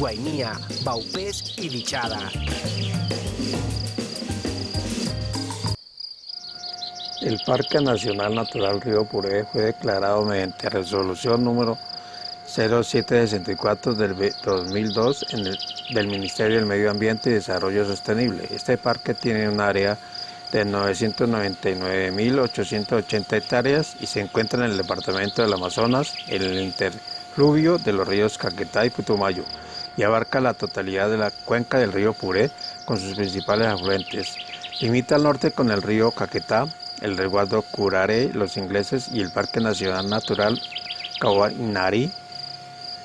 Guainía, Baupés y Dichada. El Parque Nacional Natural Río Puré fue declarado mediante resolución número 0764 del 2002 en el, del Ministerio del Medio Ambiente y Desarrollo Sostenible. Este parque tiene un área de 999.880 hectáreas y se encuentra en el departamento del Amazonas, en el interfluvio de los ríos Caquetá y Putumayo, y abarca la totalidad de la cuenca del río Puré con sus principales afluentes. Limita al norte con el río Caquetá, el resguardo Curare, los ingleses y el Parque Nacional Natural Cahuanari,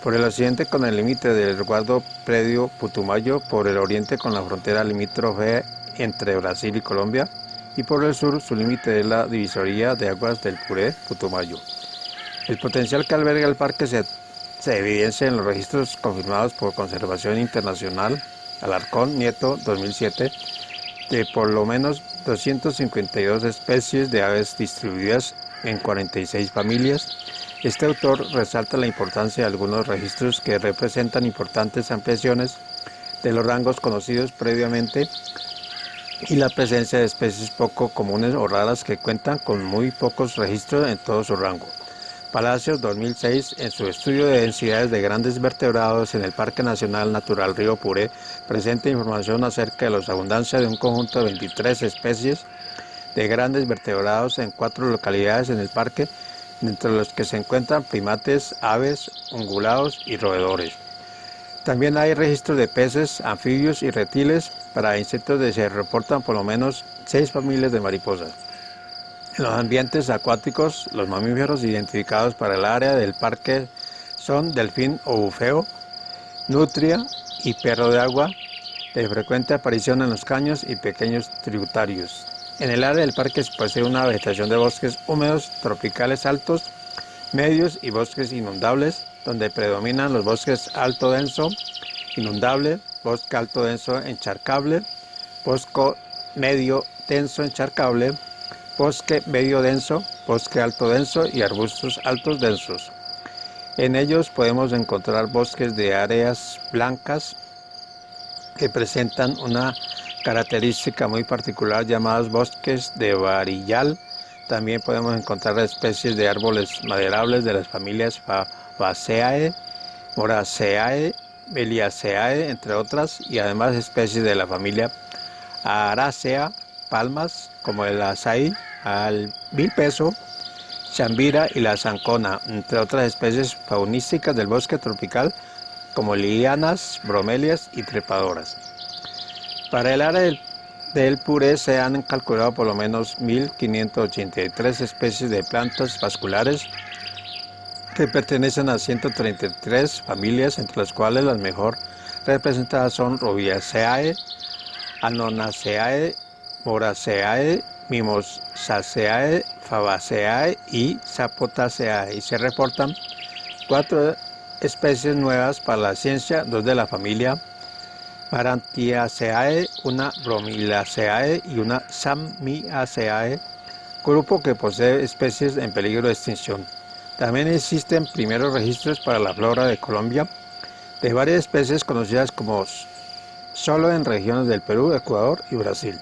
por el occidente con el límite del resguardo predio Putumayo, por el oriente con la frontera limítrofe entre Brasil y Colombia, y por el sur su límite es la divisoría de aguas del Puré, Putumayo. El potencial que alberga el parque se, evidencia en los registros confirmados por Conservación Internacional, Alarcón Nieto 2007, de por lo menos 252 especies de aves distribuidas en 46 familias. Este autor resalta la importancia de algunos registros que representan importantes ampliaciones de los rangos conocidos previamente y la presencia de especies poco comunes o raras que cuentan con muy pocos registros en todo su rango. Palacios 2006, en su estudio de densidades de grandes vertebrados en el Parque Nacional Natural Río Puré, presenta información acerca de la abundancia de un conjunto de 23 especies de grandes vertebrados en cuatro localidades en el parque, entre los que se encuentran primates, aves, ungulados y roedores. También hay registros de peces, anfibios y reptiles. Para insectos se reportan por lo menos seis familias de mariposas. En los ambientes acuáticos, los mamíferos identificados para el área del parque son delfín o bufeo, nutria y perro de agua, de frecuente aparición en los caños y pequeños tributarios. En el área del parque se posee una vegetación de bosques húmedos tropicales altos, medios y bosques inundables, donde predominan los bosques alto denso, inundable, bosque alto denso encharcable, bosque medio denso encharcable, bosque medio denso, bosque alto denso y arbustos altos densos. En ellos podemos encontrar bosques de áreas blancas que presentan una característica muy particular llamados bosques de varillal. También podemos encontrar especies de árboles maderables de las familias Fabaceae, Moraceae, Beliaceae, entre otras, y además especies de la familia Aracea, palmas como el azaí, al bilpeso, chambira y la zancona, entre otras especies faunísticas del bosque tropical como lianas, bromelias y trepadoras. Para el área del, del Puré se han calculado por lo menos 1.583 especies de plantas vasculares que pertenecen a 133 familias, entre las cuales las mejor representadas son Rubiaceae, Anonaceae, Moraceae, Mimosaceae, Fabaceae y Zapotaceae. Y se reportan cuatro especies nuevas para la ciencia, dos de la familia Marantiaceae, una Bromilaceae y una Sammiaceae, grupo que posee especies en peligro de extinción. También existen primeros registros para la flora de Colombia de varias especies conocidas como solo en regiones del Perú, Ecuador y Brasil.